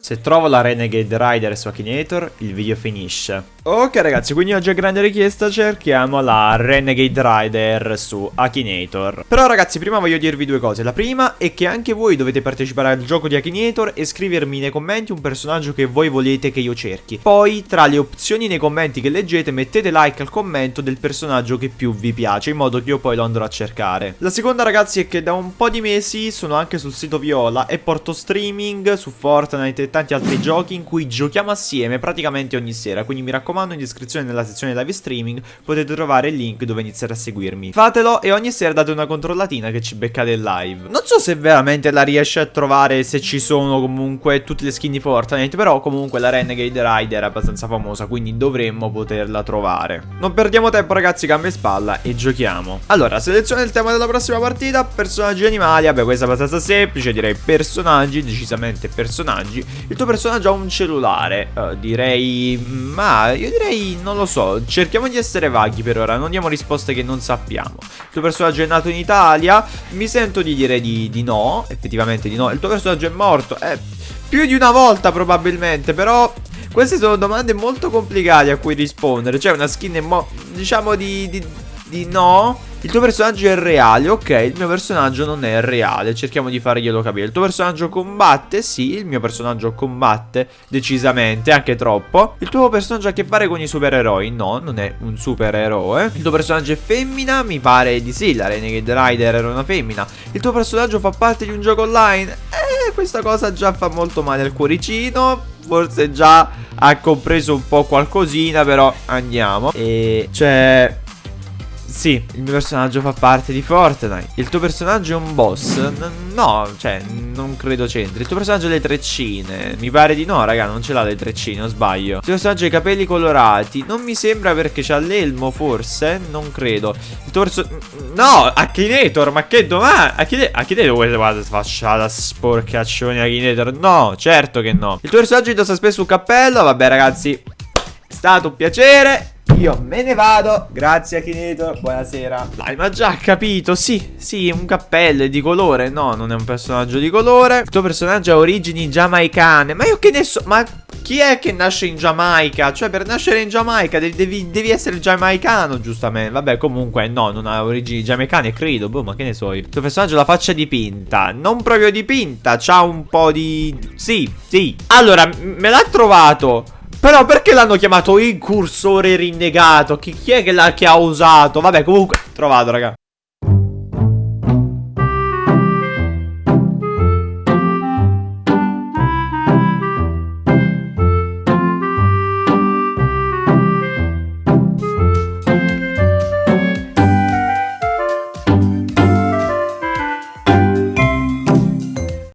Se trovo la Renegade Rider su Akinator, il video finisce. Ok ragazzi, quindi oggi a grande richiesta cerchiamo la Renegade Rider su Akinator. Però ragazzi, prima voglio dirvi due cose. La prima è che anche voi dovete partecipare al gioco di Akinator e scrivermi nei commenti un personaggio che voi volete che io cerchi. Poi, tra le opzioni nei commenti che leggete, mettete like al commento del personaggio che più vi piace, in modo che io poi lo andrò a cercare. La seconda ragazzi è che da un po' di mesi sono anche sul sito Viola e porto streaming su Fortnite e tanti altri giochi in cui giochiamo assieme praticamente ogni sera, quindi mi raccomando in descrizione nella sezione live streaming potete trovare il link dove iniziare a seguirmi. Fatelo e ogni sera date una controllatina che ci beccate in live. Non so se veramente la riesce a trovare se ci sono comunque tutte le skin di Fortnite, però comunque la Renegade Rider è abbastanza famosa, quindi dovremmo poterla trovare. Non perdiamo tempo ragazzi, cambia spalla e giochiamo. Allora, selezione il tema della prossima partita, personaggi animali, vabbè questa è abbastanza semplice, direi personaggi, decisamente personaggi. Il tuo personaggio ha un cellulare, uh, direi... ma io direi, non lo so, cerchiamo di essere vaghi per ora, non diamo risposte che non sappiamo. Il tuo personaggio è nato in Italia? Mi sento di dire di, di no, effettivamente di no. Il tuo personaggio è morto? Eh, più di una volta probabilmente, però... Queste sono domande molto complicate a cui rispondere. Cioè una skin, diciamo di, di, di no il tuo personaggio è reale, ok, il mio personaggio non è reale, cerchiamo di farglielo capire. Il tuo personaggio combatte, sì, il mio personaggio combatte decisamente, anche troppo. Il tuo personaggio ha a che fare con i supereroi, no, non è un supereroe. Il tuo personaggio è femmina, mi pare di sì, la Renegade Rider era una femmina. Il tuo personaggio fa parte di un gioco online? Eh, questa cosa già fa molto male al cuoricino, forse già ha compreso un po' qualcosina, però andiamo. E cioè sì, il mio personaggio fa parte di Fortnite. Il tuo personaggio è un boss? N no, cioè, non credo c'entri. Il tuo personaggio ha le treccine? Mi pare di no, raga, non ce l'ha le treccine, o sbaglio. Il tuo personaggio ha i capelli colorati? Non mi sembra perché c'ha l'elmo, forse? Non credo. Il personaggio... No, Akinator, ma che domani? Akinator, Akinator, guarda, facciata sporcaccioni Akinator. No, certo che no. Il tuo personaggio indossa spesso un cappello? Vabbè, ragazzi, è stato un piacere. Io me ne vado, grazie Akinator, buonasera. Dai, ma già capito, sì, sì, un cappello è di colore? No, non è un personaggio di colore. Il tuo personaggio ha origini giamaicane. Ma io che ne so, ma chi è che nasce in Giamaica? Cioè, per nascere in Giamaica devi, devi, essere giamaicano, giustamente. Vabbè, comunque, no, non ha origini giamaicane, credo. Boh, ma che ne so io. Il tuo personaggio ha la faccia dipinta. Non proprio dipinta, c'ha un po' di... Sì, sì. Allora, me l'ha trovato però perché l'hanno chiamato incursore rinnegato? Chi, chi è che che ha usato? Vabbè comunque trovato raga